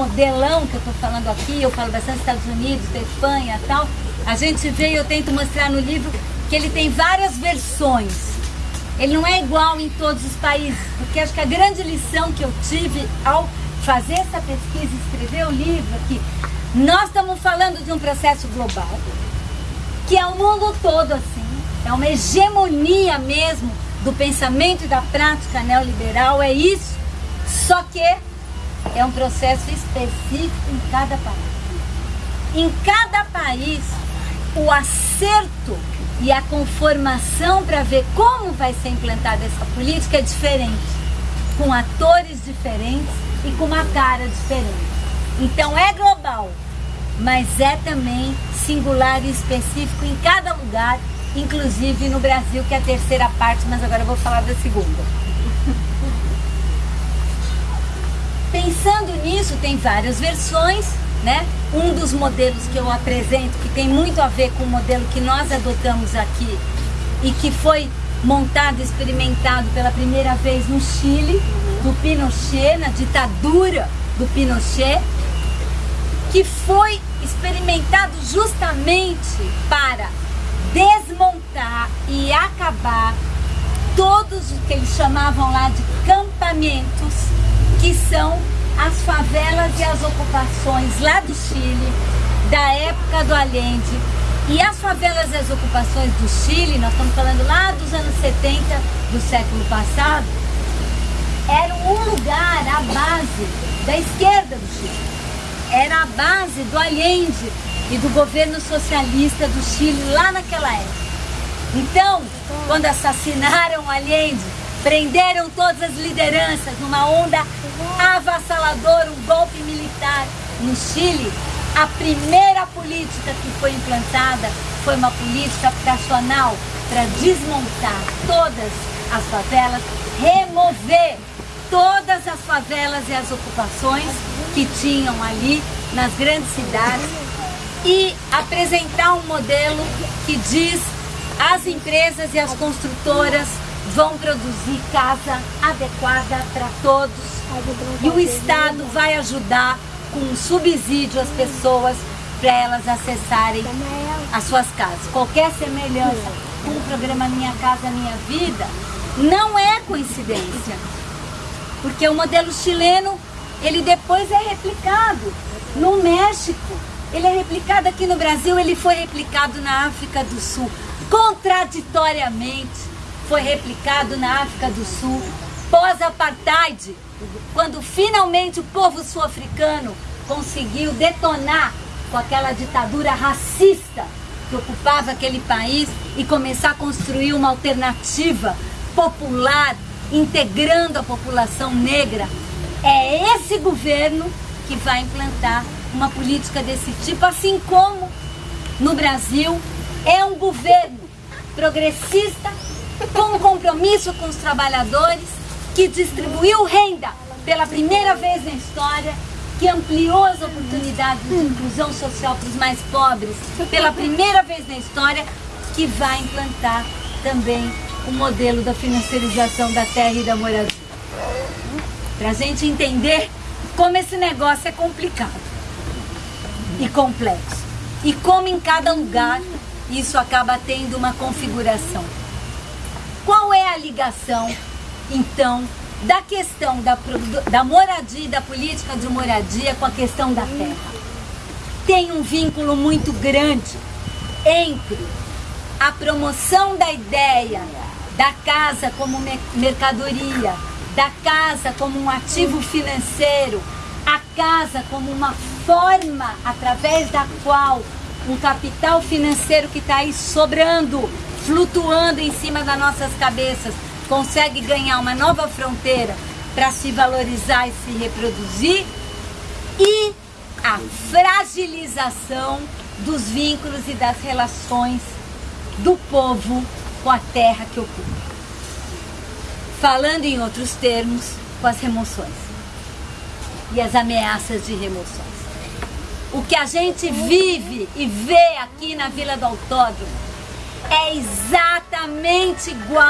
modelão que eu estou falando aqui, eu falo bastante Estados Unidos, da Espanha e tal, a gente vê e eu tento mostrar no livro que ele tem várias versões. Ele não é igual em todos os países, porque acho que a grande lição que eu tive ao fazer essa pesquisa, escrever o livro aqui, nós estamos falando de um processo global, que é o mundo todo assim, é uma hegemonia mesmo do pensamento e da prática neoliberal, é isso, só que é um processo específico em cada país. Em cada país, o acerto e a conformação para ver como vai ser implantada essa política é diferente, com atores diferentes e com uma cara diferente. Então é global, mas é também singular e específico em cada lugar, inclusive no Brasil, que é a terceira parte, mas agora eu vou falar da segunda. Pensando nisso, tem várias versões, né? Um dos modelos que eu apresento, que tem muito a ver com o modelo que nós adotamos aqui e que foi montado, experimentado pela primeira vez no Chile, do Pinochet, na ditadura do Pinochet, que foi experimentado justamente para desmontar e acabar todos o que eles chamavam lá de campamentos, que são as favelas e as ocupações lá do Chile, da época do Allende. E as favelas e as ocupações do Chile, nós estamos falando lá dos anos 70 do século passado, eram um lugar, a base da esquerda do Chile. Era a base do Allende e do governo socialista do Chile lá naquela época. Então, quando assassinaram Allende, prenderam todas as lideranças numa onda avassaladora, um golpe militar no Chile, a primeira política que foi implantada foi uma política habitacional para desmontar todas as favelas, remover todas as favelas e as ocupações que tinham ali nas grandes cidades e apresentar um modelo que diz as empresas e as construtoras vão produzir casa adequada para todos. E o Estado vai ajudar com subsídio as pessoas para elas acessarem as suas casas. Qualquer semelhança com o programa Minha Casa Minha Vida não é coincidência, porque o modelo chileno ele depois é replicado no México, ele é replicado aqui no Brasil, ele foi replicado na África do Sul, contraditoriamente foi replicado na África do Sul, pós-apartheid, quando finalmente o povo sul-africano conseguiu detonar com aquela ditadura racista que ocupava aquele país e começar a construir uma alternativa popular, integrando a população negra. É esse governo que vai implantar uma política desse tipo, assim como no Brasil é um governo progressista com um compromisso com os trabalhadores, que distribuiu renda pela primeira vez na história, que ampliou as oportunidades de inclusão social para os mais pobres, pela primeira vez na história, que vai implantar também o modelo da financiarização da terra e da moradia. Para a gente entender como esse negócio é complicado e complexo. E como em cada lugar isso acaba tendo uma configuração. Qual é a ligação, então, da questão da, da moradia da política de moradia com a questão da terra? Tem um vínculo muito grande entre a promoção da ideia da casa como mercadoria, da casa como um ativo financeiro, a casa como uma forma através da qual um capital financeiro que está aí sobrando flutuando em cima das nossas cabeças, consegue ganhar uma nova fronteira para se valorizar e se reproduzir, e a fragilização dos vínculos e das relações do povo com a terra que ocupa. Falando em outros termos, com as remoções e as ameaças de remoções. O que a gente vive e vê aqui na Vila do Autódromo é exatamente igual